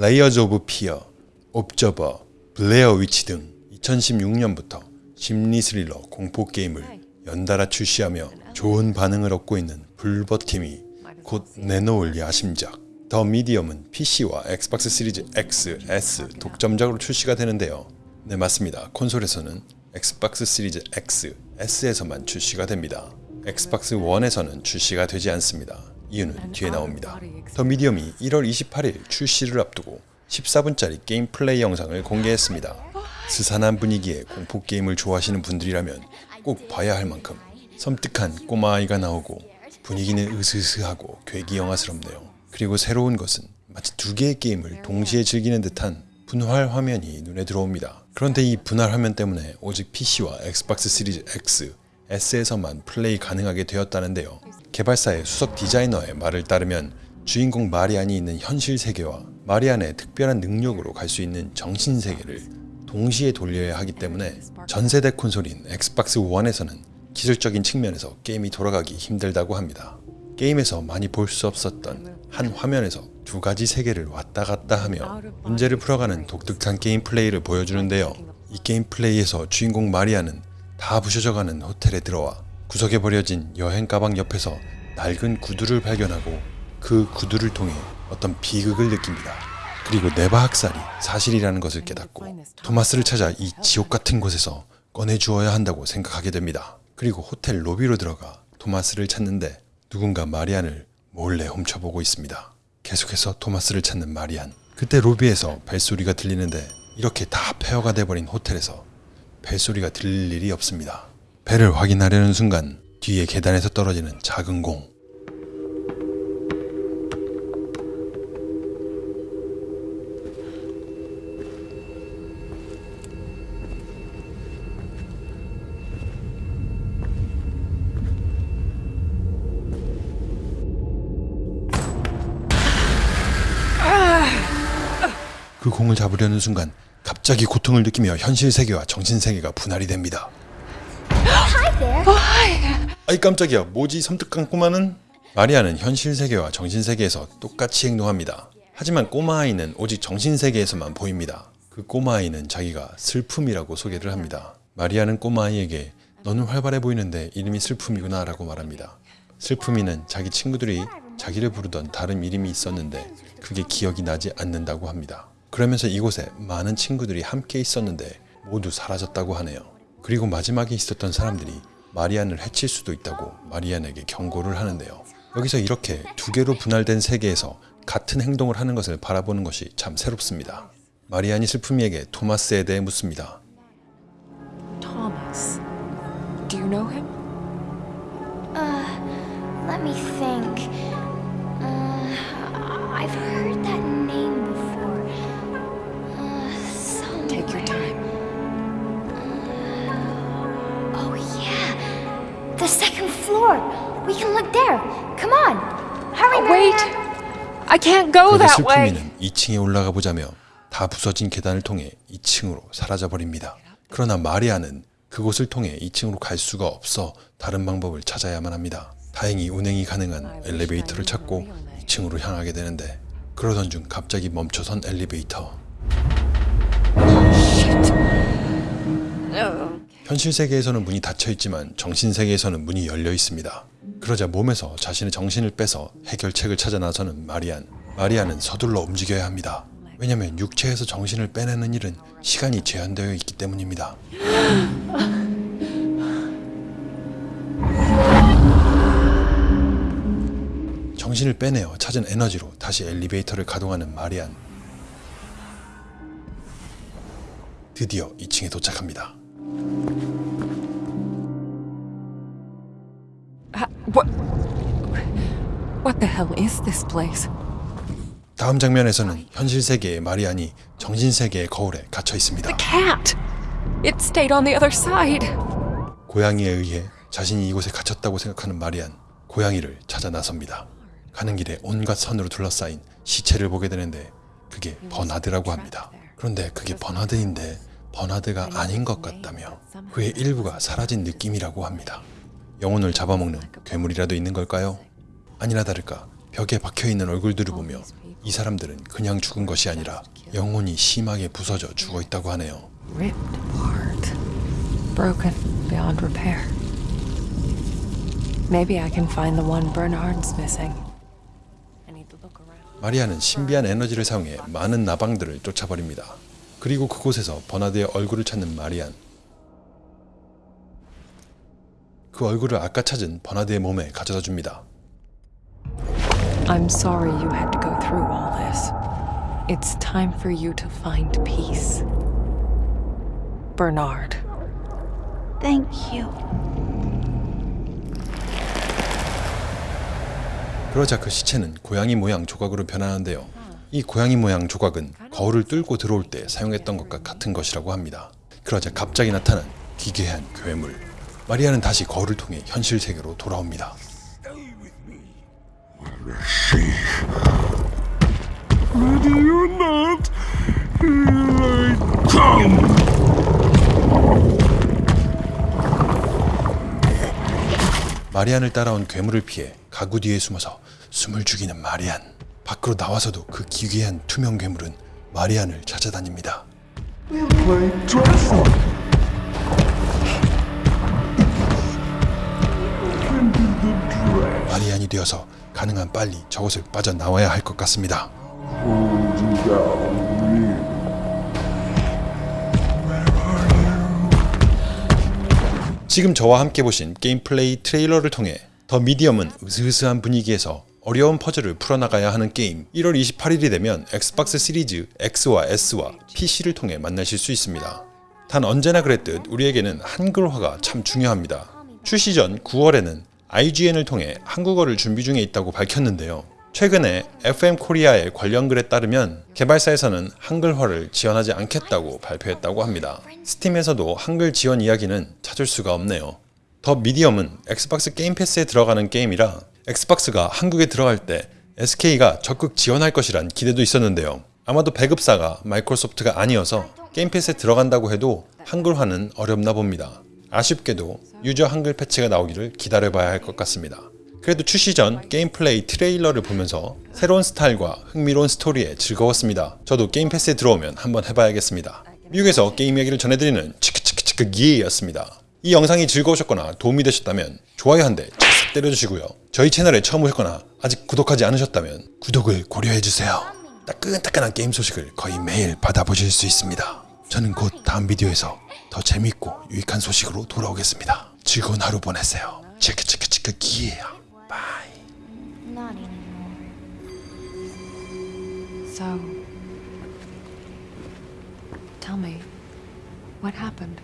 Layers of Fear, Observer, Blair Witch 등 2016년부터 심리 스릴러 공포 게임을 연달아 출시하며 좋은 반응을 얻고 있는 Bloober Team이 곧 내놓을 야심작 The Medium은 PC와 Xbox Series X, S 독점작으로 출시가 되는데요. 네 맞습니다. 콘솔에서는 Xbox Series X, S에서만 출시가 됩니다. Xbox 1에서는 출시가 되지 않습니다. 이유는 뒤에 나옵니다. The Medium이 1월 28일 출시를 앞두고 14분짜리 게임 플레이 영상을 공개했습니다. 스산한 분위기의 공포 게임을 좋아하시는 분들이라면 꼭 봐야 할 만큼 섬뜩한 꼬마 아이가 나오고 분위기는 으스스하고 괴기 영화스럽네요. 그리고 새로운 것은 마치 두 개의 게임을 동시에 즐기는 듯한 분할 화면이 눈에 들어옵니다. 그런데 이 분할 화면 때문에 오직 PC와 Xbox Series X, S에서만 플레이 가능하게 되었다는데요. 개발사의 수석 디자이너의 말을 따르면 주인공 마리안이 있는 현실 세계와 마리안의 특별한 능력으로 갈 수 있는 정신 세계를 동시에 돌려야 하기 때문에 전세대 콘솔인 Xbox 1에서는 기술적인 측면에서 게임이 돌아가기 힘들다고 합니다. 게임에서 많이 볼 수 없었던 한 화면에서 두 가지 세계를 왔다 갔다 하며 문제를 풀어가는 독특한 게임 플레이를 보여주는데요. 이 게임 플레이에서 주인공 마리아는 다 부셔져가는 호텔에 들어와 구석에 버려진 여행 가방 옆에서 낡은 구두를 발견하고 그 구두를 통해 어떤 비극을 느낍니다. 그리고 네바 학살이 사실이라는 것을 깨닫고 토마스를 찾아 이 지옥 같은 곳에서 꺼내주어야 한다고 생각하게 됩니다. 그리고 호텔 로비로 들어가 토마스를 찾는데 누군가 마리안을 몰래 훔쳐보고 있습니다. 계속해서 토마스를 찾는 마리안. 그때 로비에서 벨소리가 들리는데 이렇게 다 폐허가 돼버린 호텔에서 벨소리가 들릴 일이 없습니다. 배를 확인하려는 순간 뒤에 계단에서 떨어지는 작은 공. 그 공을 잡으려는 순간 갑자기 고통을 느끼며 현실 세계와 정신 세계가 분할이 됩니다. 아이 깜짝이야 뭐지 섬뜩한 꼬마는? 마리아는 현실 세계와 정신 세계에서 똑같이 행동합니다. 하지만 꼬마 아이는 오직 정신 세계에서만 보입니다. 그 꼬마 아이는 자기가 슬픔이라고 소개를 합니다. 마리아는 꼬마 아이에게 너는 활발해 보이는데 이름이 슬픔이구나 라고 말합니다. 슬픔이는 자기 친구들이 자기를 부르던 다른 이름이 있었는데 그게 기억이 나지 않는다고 합니다. 그러면서 이곳에 많은 친구들이 함께 있었는데 모두 사라졌다고 하네요. 그리고 마지막에 있었던 사람들이 마리안을 해칠 수도 있다고 마리안에게 경고를 하는데요. 여기서 이렇게 두 개로 분할된 세계에서 같은 행동을 하는 것을 바라보는 것이 참 새롭습니다. 마리안이 슬픔이에게 토마스에 대해 묻습니다. Thomas. Do you know him? Uh, let me think. Uh, I've heard that name before. Uh, somewhere. Take your time. Floor. We can look there. Come on, hurry, Oh, wait! I can't go that way! 슬픔이는 2층에 올라가 보자며 다 부서진 계단을 통해 2층으로 사라져 버립니다. 그러나 마리아는 그곳을 통해 2층으로 갈 수가 없어 다른 방법을 찾아야만 합니다. 다행히 운행이 가능한 엘리베이터를 찾고 2층으로 향하게 되는데 그러던 중 갑자기 멈춰선 엘리베이터. 현실 세계에서는 문이 닫혀 있지만 정신 세계에서는 문이 열려 있습니다. 그러자 몸에서 자신의 정신을 빼서 해결책을 찾아 나서는 마리안. 마리안은 서둘러 움직여야 합니다. 왜냐면 육체에서 정신을 빼내는 일은 시간이 제한되어 있기 때문입니다. 정신을 빼내어 찾은 에너지로 다시 엘리베이터를 가동하는 마리안. 드디어 2층에 도착합니다. What the hell is this place? 다음 장면에서는 현실 세계의 마리안이 정신 세계의 거울에 갇혀 있습니다. Cat! It stayed on the other side. 고양이에 의해 자신이 이곳에 갇혔다고 생각하는 마리안, 고양이를 찾아 나섭니다. 가는 길에 온갖 선으로 둘러싸인 시체를 보게 되는데 그게 버나드라고 합니다. 그런데 그게 버나드인데 버나드가 아닌 것 같다며 그의 일부가 사라진 느낌이라고 합니다. 영혼을 잡아먹는 괴물이라도 있는 걸까요? 아니나 다를까 벽에 박혀있는 얼굴들을 보며 이 사람들은 그냥 죽은 것이 아니라 영혼이 심하게 부서져 죽어 있다고 하네요. Ripped apart. Broken beyond repair. Maybe I can find the one Bernard's missing. 마리아는 신비한 에너지를 사용해 많은 나방들을 쫓아버립니다. 그리고 그곳에서 버나드의 얼굴을 찾는 마리안. 그 얼굴을 아까 찾은 버나드의 몸에 가져다 줍니다. I'm sorry you had to go through all this. It's time for you to find peace. Bernard. Thank you. 그러자 그 시체는 고양이 모양 조각으로 변하는데요. 이 고양이 모양 조각은 거울을 뚫고 들어올 때 사용했던 것과 같은 것이라고 합니다. 그러자 갑자기 나타난 기괴한 괴물. 마리아는 다시 거울을 통해 현실 세계로 돌아옵니다. 마리안을 따라온 괴물을 피해 가구 뒤에 숨어서 숨을 죽이는 마리안. 밖으로 나와서도 그 기괴한 투명 괴물은 마리안을 찾아다닙니다. 마리안이 되어서 가능한 빨리 저곳을 빠져나와야 할 것 같습니다. 지금 저와 함께 보신 게임 플레이 trailer를 통해 The Medium은 으스스한 분위기에서 어려운 퍼즐을 풀어나가야 하는 게임 1월 28일이 되면 Xbox Series X와 S와 PC를 통해 만나실 수 있습니다. 단 언제나 그랬듯 우리에게는 한글화가 참 중요합니다. 출시 전 9월에는 IGN을 통해 한국어를 준비 중에 있다고 밝혔는데요. 최근에 FM 코리아의 관련 글에 따르면 개발사에서는 한글화를 지원하지 않겠다고 발표했다고 합니다. Steam에서도 한글 지원 이야기는 찾을 수가 없네요. The Medium은 Xbox Game Pass에 들어가는 게임이라 Xbox가 한국에 들어갈 때 SK가 적극 지원할 것이란 기대도 있었는데요. 아마도 배급사가 Microsoft가 아니어서 Game Pass에 들어간다고 해도 한글화는 어렵나 봅니다. 아쉽게도 user 한글 patch가 나오기를 기다려봐야 할 것 같습니다. 그래도 출시 전 게임 플레이 trailer를 보면서 새로운 스타일과 흥미로운 스토리에 즐거웠습니다. 저도 Game Pass에 들어오면 한번 해봐야겠습니다. 미국에서 게임 이야기를 전해드리는 치크치크치크 기였습니다. 이 영상이 즐거우셨거나 도움이 되셨다면 좋아요 한 대 착 때려주시고요. 저희 채널에 처음 오셨거나 아직 구독하지 않으셨다면 구독을 고려해주세요. 따끈따끈한 게임 소식을 거의 매일 받아보실 수 있습니다. 저는 곧 다음 비디오에서 더 재밌고 유익한 소식으로 돌아오겠습니다. 즐거운 하루 보내세요. 치크 치크 치크 기예요. Bye. Not anymore. So, tell me, what happened?